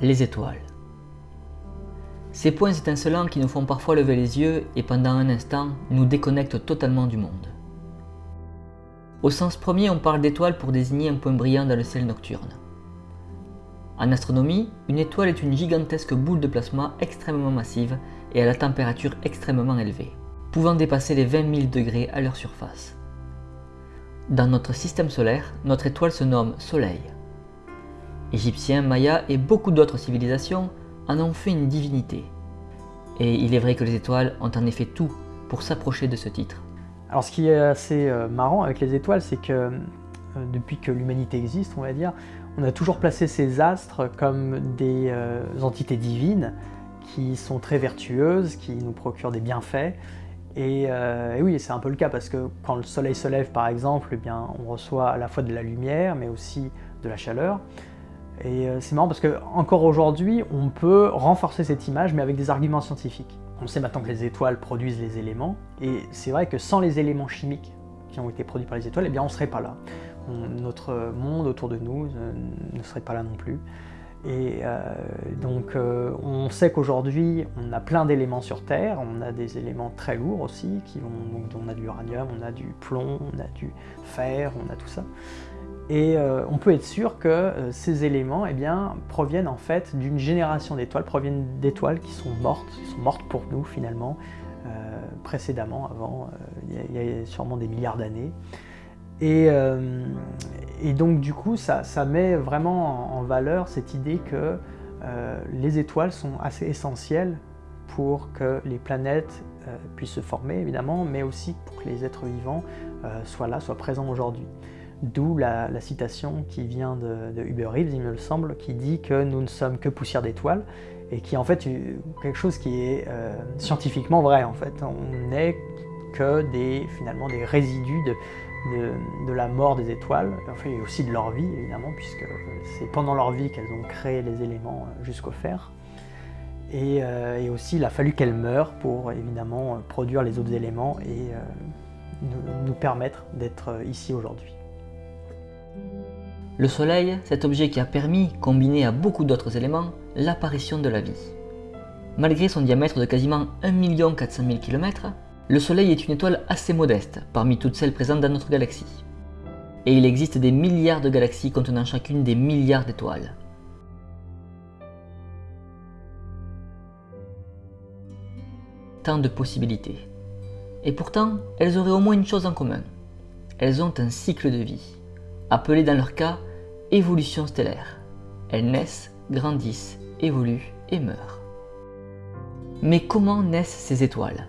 les étoiles. Ces points étincelants qui nous font parfois lever les yeux et pendant un instant nous déconnectent totalement du monde. Au sens premier, on parle d'étoile pour désigner un point brillant dans le ciel nocturne. En astronomie, une étoile est une gigantesque boule de plasma extrêmement massive et à la température extrêmement élevée, pouvant dépasser les 20 000 degrés à leur surface. Dans notre système solaire, notre étoile se nomme Soleil. Égyptiens, Mayas et beaucoup d'autres civilisations en ont fait une divinité. Et il est vrai que les étoiles ont en effet tout pour s'approcher de ce titre. Alors ce qui est assez euh, marrant avec les étoiles, c'est que euh, depuis que l'humanité existe, on va dire, on a toujours placé ces astres comme des euh, entités divines qui sont très vertueuses, qui nous procurent des bienfaits. Et, et oui, c'est un peu le cas parce que quand le soleil se lève par exemple, eh bien, on reçoit à la fois de la lumière mais aussi de la chaleur. Et euh, c'est marrant parce que encore aujourd'hui, on peut renforcer cette image, mais avec des arguments scientifiques. On sait maintenant que les étoiles produisent les éléments, et c'est vrai que sans les éléments chimiques qui ont été produits par les étoiles, eh bien on ne serait pas là. notre monde autour de nous euh, ne serait pas là non plus. Et euh, donc on sait qu'aujourd'hui on a plein d'éléments sur Terre, on a des éléments très lourds aussi, qui on a de l'uranium, on a du plomb, on a du fer, on a tout ça. Et euh, on peut être sûr que euh, ces éléments eh proviennent en fait d'une génération d'étoiles, proviennent d'étoiles qui sont mortes, qui sont mortes pour nous finalement, euh, précédemment, avant, il y, a sûrement des milliards d'années. Et, donc du coup, ça, met vraiment en, valeur cette idée que les étoiles sont assez essentielles pour que les planètes puissent se former évidemment, mais aussi pour que les êtres vivants soient là, soient présents aujourd'hui. D'où la, citation qui vient de, Uber Eats, il me semble, qui dit que nous ne sommes que poussière d'étoiles, et qui est en fait quelque chose qui est euh, scientifiquement vrai en fait. On n'est que des, finalement des résidus de, la mort des étoiles, enfin, et aussi de leur vie évidemment, puisque c'est pendant leur vie qu'elles ont créé les éléments euh, jusqu'au fer. Euh, et, aussi il a fallu qu'elles meurent pour évidemment produire les autres éléments et nous permettre d'être ici aujourd'hui. Le Soleil, cet objet qui a permis, combiné à beaucoup d'autres éléments, l'apparition de la vie. Malgré son diamètre de quasiment 1 400 000 km, le Soleil est une étoile assez modeste parmi toutes celles présentes dans notre galaxie. Et il existe des milliards de galaxies contenant chacune des milliards d'étoiles. Tant de possibilités. Et pourtant, elles auraient au moins une chose en commun. Elles ont un cycle de vie appelée dans leur cas évolution stellaire. Elles naissent, grandissent, évoluent et meurent. Mais comment naissent ces étoiles?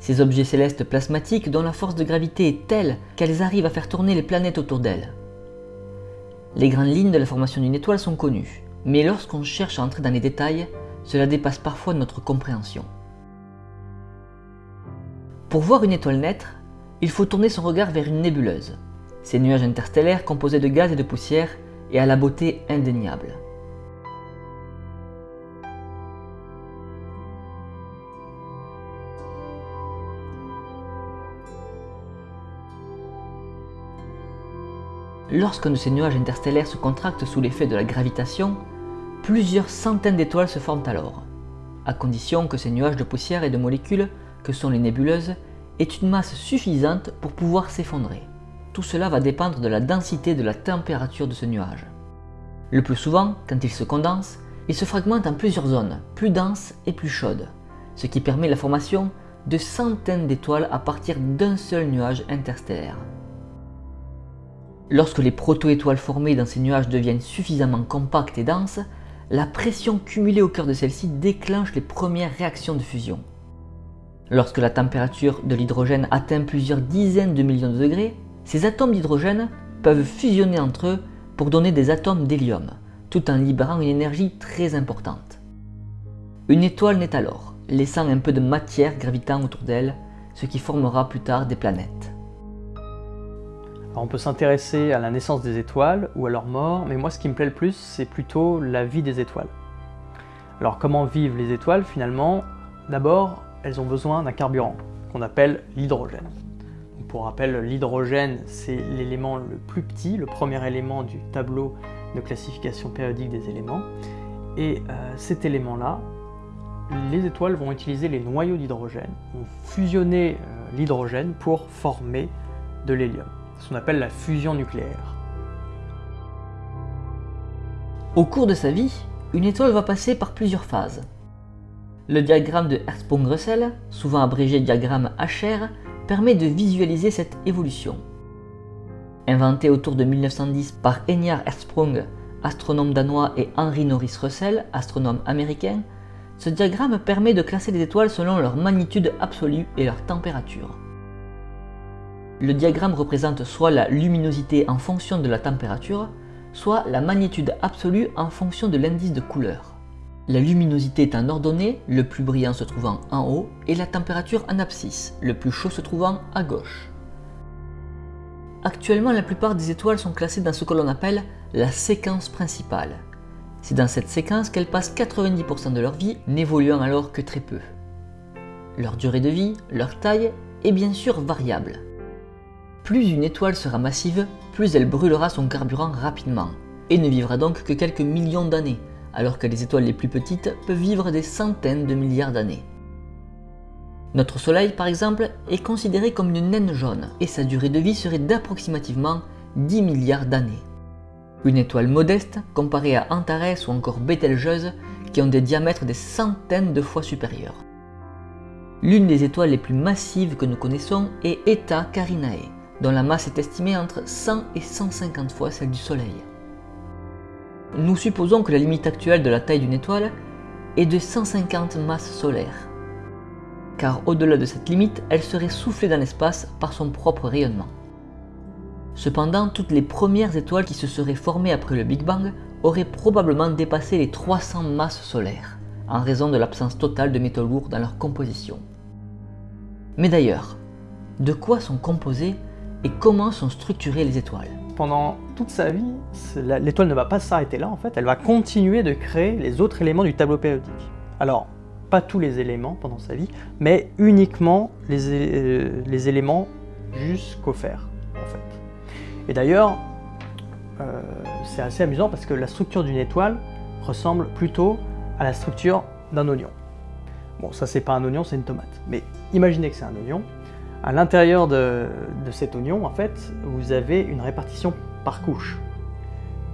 Ces objets célestes plasmatiques dont la force de gravité est telle qu'elles arrivent à faire tourner les planètes autour d'elles. Les grandes lignes de la formation d'une étoile sont connues, mais lorsqu'on cherche à entrer dans les détails, cela dépasse parfois notre compréhension. Pour voir une étoile naître, il faut tourner son regard vers une nébuleuse, ces nuages interstellaires composés de gaz et de poussière et à la beauté indéniable. Lorsqu'un de ces nuages interstellaires se contracte sous l'effet de la gravitation, plusieurs centaines d'étoiles se forment alors, à condition que ces nuages de poussière et de molécules, que sont les nébuleuses, aient une masse suffisante pour pouvoir s'effondrer. Tout cela va dépendre de la densité de la température de ce nuage. Le plus souvent, quand il se condense, il se fragmente en plusieurs zones, plus denses et plus chaudes, ce qui permet la formation de centaines d'étoiles à partir d'un seul nuage interstellaire. Lorsque les proto-étoiles formées dans ces nuages deviennent suffisamment compactes et denses, la pression cumulée au cœur de celles-ci déclenche les premières réactions de fusion. Lorsque la température de l'hydrogène atteint plusieurs dizaines de millions de degrés, ces atomes d'hydrogène peuvent fusionner entre eux pour donner des atomes d'hélium, tout en libérant une énergie très importante. Une étoile naît alors, laissant un peu de matière gravitant autour d'elle, ce qui formera plus tard des planètes. On peut s'intéresser à la naissance des étoiles ou à leur mort, mais moi ce qui me plaît le plus, c'est plutôt la vie des étoiles. Alors comment vivent les étoiles finalement? D'abord, elles ont besoin d'un carburant, qu'on appelle l'hydrogène. Pour rappel, l'hydrogène, c'est l'élément le plus petit, le premier élément du tableau de classification périodique des éléments. Et euh, cet élément-là, les étoiles vont utiliser les noyaux d'hydrogène, vont fusionner euh, l'hydrogène pour former de l'hélium. Ce qu'on appelle la fusion nucléaire. Au cours de sa vie, une étoile va passer par plusieurs phases. Le diagramme de Hertzsprung-Russell, souvent abrégé diagramme HR, permet de visualiser cette évolution. Inventé autour de 1910 par Enyar Hertzsprung, astronome danois, et Henry Norris Russell, astronome américain, ce diagramme permet de classer les étoiles selon leur magnitude absolue et leur température. Le diagramme représente soit la luminosité en fonction de la température, soit la magnitude absolue en fonction de l'indice de couleur. La luminosité est en ordonnée, le plus brillant se trouvant en haut, et la température en abscisse, le plus chaud se trouvant à gauche. Actuellement, la plupart des étoiles sont classées dans ce que l'on appelle la séquence principale. C'est dans cette séquence qu'elles passent 90% de leur vie, n'évoluant alors que très peu. Leur durée de vie, leur taille est bien sûr variable. Plus une étoile sera massive, plus elle brûlera son carburant rapidement, et ne vivra donc que quelques millions d'années, alors que les étoiles les plus petites peuvent vivre des centaines de milliards d'années. Notre Soleil, par exemple, est considéré comme une naine jaune, et sa durée de vie serait d'approximativement 10 milliards d'années. Une étoile modeste comparée à Antares ou encore Betelgeuse, qui ont des diamètres des centaines de fois supérieurs. L'une des étoiles les plus massives que nous connaissons est Eta Carinae, dont la masse est estimée entre 100 et 150 fois celle du Soleil. Nous supposons que la limite actuelle de la taille d'une étoile est de 150 masses solaires, car au-delà de cette limite, elle serait soufflée dans l'espace par son propre rayonnement. Cependant, toutes les premières étoiles qui se seraient formées après le Big Bang auraient probablement dépassé les 300 masses solaires, en raison de l'absence totale de métaux lourds dans leur composition. Mais d'ailleurs, de quoi sont composées et comment sont structurées les étoiles pendant toute sa vie, l'étoile ne va pas s'arrêter là, en fait, elle va continuer de créer les autres éléments du tableau périodique. Alors, pas tous les éléments pendant sa vie, mais uniquement les, euh, éléments jusqu'au fer, en fait. Et d'ailleurs, euh, c'est assez amusant parce que la structure d'une étoile ressemble plutôt à la structure d'un oignon. Bon, ça c'est pas un oignon, c'est une tomate. Mais imaginez que c'est un oignon, à l'intérieur de, cet oignon, en fait, vous avez une répartition par couche.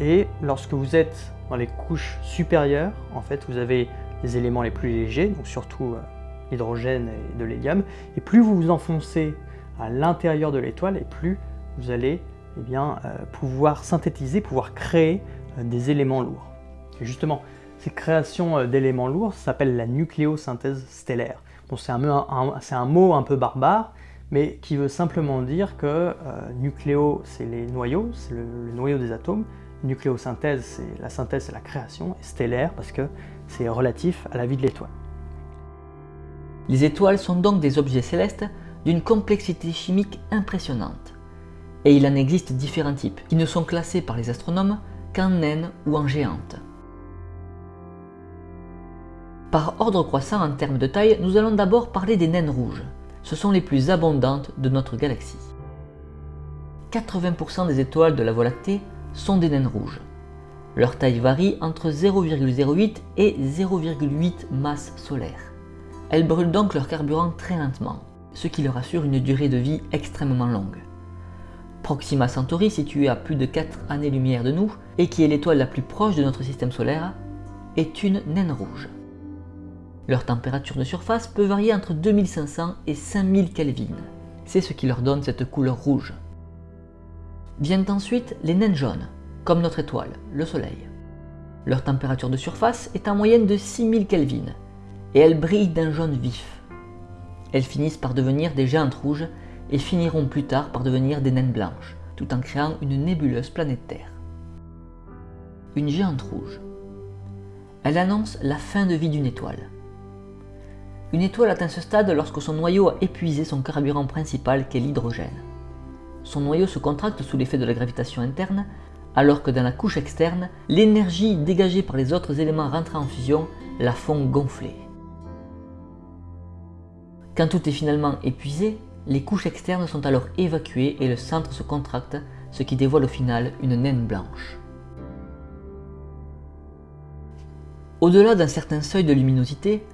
Et lorsque vous êtes dans les couches supérieures, en fait, vous avez les éléments les plus légers, donc surtout euh, l'hydrogène et de l'hélium. Et plus vous vous enfoncez à l'intérieur de l'étoile, et plus vous allez eh bien, euh, pouvoir synthétiser, pouvoir créer euh, des éléments lourds. Justement, ces créations d'éléments lourds s'appellent la nucléosynthèse stellaire. C'est un, mot un peu barbare, mais qui veut simplement dire que euh, nucléo, c'est les noyaux, c'est le, noyau des atomes, nucléosynthèse, c'est la synthèse, c'est la création, stellaire parce que c'est relatif à la vie de l'étoile. Les étoiles sont donc des objets célestes d'une complexité chimique impressionnante. Et il en existe différents types, qui ne sont classés par les astronomes qu'en naines ou en géantes. Par ordre croissant en termes de taille, nous allons d'abord parler des naines rouges ce sont les plus abondantes de notre galaxie. 80% des étoiles de la Voie lactée sont des naines rouges. Leur taille varie entre 0,08 et 0,8 masse solaire. Elles brûlent donc leur carburant très lentement, ce qui leur assure une durée de vie extrêmement longue. Proxima Centauri, située à plus de 4 années-lumière de nous, et qui est l'étoile la plus proche de notre système solaire, est une naine rouge. Leur température de surface peut varier entre 2500 et 5000 Kelvin. C'est ce qui leur donne cette couleur rouge. Viennent ensuite les naines jaunes, comme notre étoile, le Soleil. Leur température de surface est en moyenne de 6000 Kelvin, et elles brillent d'un jaune vif. Elles finissent par devenir des géantes rouges et finiront plus tard par devenir des naines blanches, tout en créant une nébuleuse planète Terre. Une géante rouge. Elle annonce la fin de vie d'une étoile. Une étoile atteint ce stade lorsque son noyau a épuisé son carburant principal qu'est l'hydrogène. Son noyau se contracte sous l'effet de la gravitation interne, alors que dans la couche externe, l'énergie dégagée par les autres éléments rentrant en fusion la font gonfler. Quand tout est finalement épuisé, les couches externes sont alors évacuées et le centre se contracte, ce qui dévoile au final une naine blanche. Au-delà d'un certain seuil de luminosité,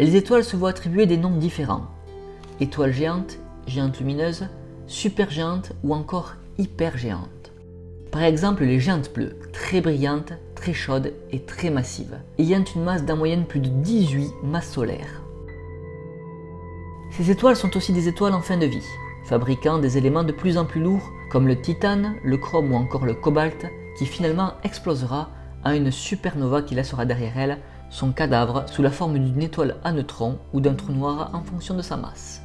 les étoiles se voient attribuer des noms différents. Étoiles géantes, géantes lumineuses, supergéantes ou encore hypergéantes. Par exemple les géantes bleues, très brillantes, très chaudes et très massives, ayant une masse d'en moyenne plus de 18 masses solaires. Ces étoiles sont aussi des étoiles en fin de vie, fabriquant des éléments de plus en plus lourds comme le titane, le chrome ou encore le cobalt, qui finalement explosera à une supernova qui laissera derrière elle son cadavre sous la forme d'une étoile à neutrons ou d'un trou noir en fonction de sa masse.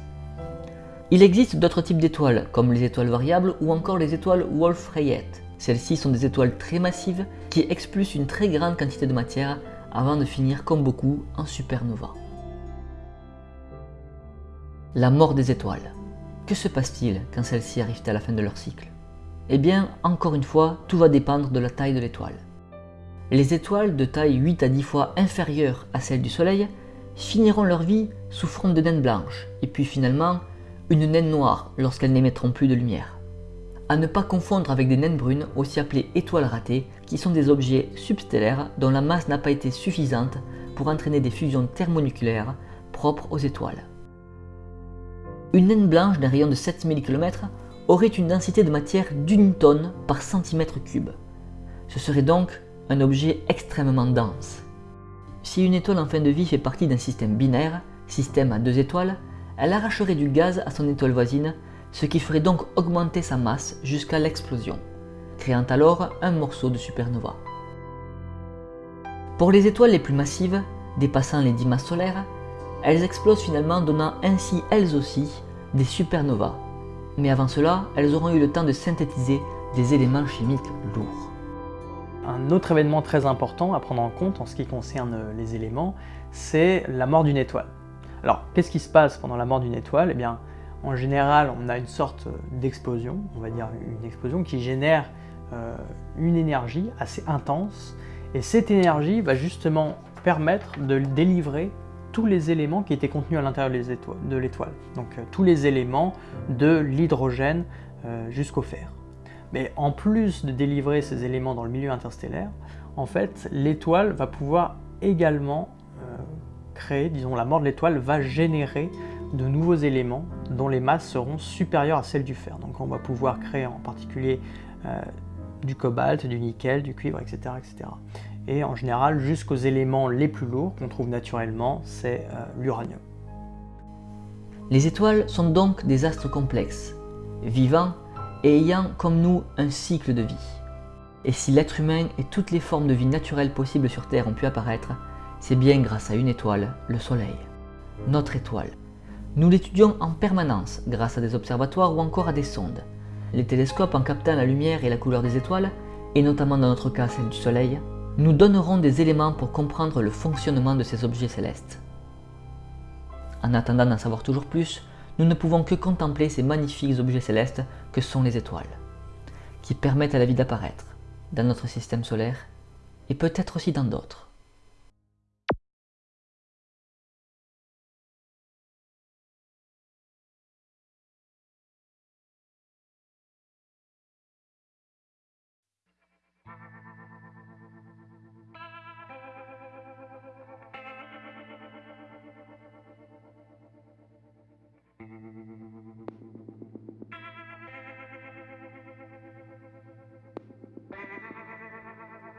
Il existe d'autres types d'étoiles, comme les étoiles variables ou encore les étoiles Wolf-Rayet. Celles-ci sont des étoiles très massives qui expulsent une très grande quantité de matière avant de finir comme beaucoup en supernova. La mort des étoiles. Que se passe-t-il quand celles-ci arrivent à la fin de leur cycle? Eh bien, encore une fois, tout va dépendre de la taille de l'étoile. Les étoiles de taille 8 à 10 fois inférieure à celle du Soleil finiront leur vie sous forme de naines blanches, et puis finalement une naine noire lorsqu'elles n'émettront plus de lumière. À ne pas confondre avec des naines brunes, aussi appelées étoiles ratées, qui sont des objets substellaires dont la masse n'a pas été suffisante pour entraîner des fusions thermonucléaires propres aux étoiles. Une naine blanche d'un rayon de 7000 km aurait une densité de matière d'une tonne par centimètre cube. Ce serait donc un objet extrêmement dense. Si une étoile en fin de vie fait partie d'un système binaire, système à deux étoiles, elle arracherait du gaz à son étoile voisine, ce qui ferait donc augmenter sa masse jusqu'à l'explosion, créant alors un morceau de supernova. Pour les étoiles les plus massives, dépassant les 10 masses solaires, elles explosent finalement donnant ainsi elles aussi des supernovas. Mais avant cela, elles auront eu le temps de synthétiser des éléments chimiques lourds. Un autre événement très important à prendre en compte en ce qui concerne les éléments, c'est la mort d'une étoile. Alors, qu'est-ce qui se passe pendant la mort d'une étoile? Eh bien, en général, on a une sorte d'explosion, on va dire une explosion qui génère euh, une énergie assez intense, et cette énergie va justement permettre de délivrer tous les éléments qui étaient contenus à l'intérieur de l'étoile. Donc euh, tous les éléments de l'hydrogène euh, jusqu'au fer. Mais en plus de délivrer ces éléments dans le milieu interstellaire, en fait, l'étoile va pouvoir également euh, créer, disons la mort de l'étoile va générer de nouveaux éléments dont les masses seront supérieures à celles du fer. Donc on va pouvoir créer en particulier euh, du cobalt, du nickel, du cuivre, etc. etc. Et en général, jusqu'aux éléments les plus lourds qu'on trouve naturellement, c'est euh, l'uranium. Les étoiles sont donc des astres complexes, vivants et ayant comme nous un cycle de vie. Et si l'être humain et toutes les formes de vie naturelles possibles sur Terre ont pu apparaître, c'est bien grâce à une étoile, le Soleil. Notre étoile. Nous l'étudions en permanence grâce à des observatoires ou encore à des sondes. Les télescopes en captant la lumière et la couleur des étoiles, et notamment dans notre cas celle du Soleil, nous donneront des éléments pour comprendre le fonctionnement de ces objets célestes. En attendant d'en savoir toujours plus, nous ne pouvons que contempler ces magnifiques objets célestes que sont les étoiles, qui permettent à la vie d'apparaître dans notre système solaire et peut-être aussi dans d'autres.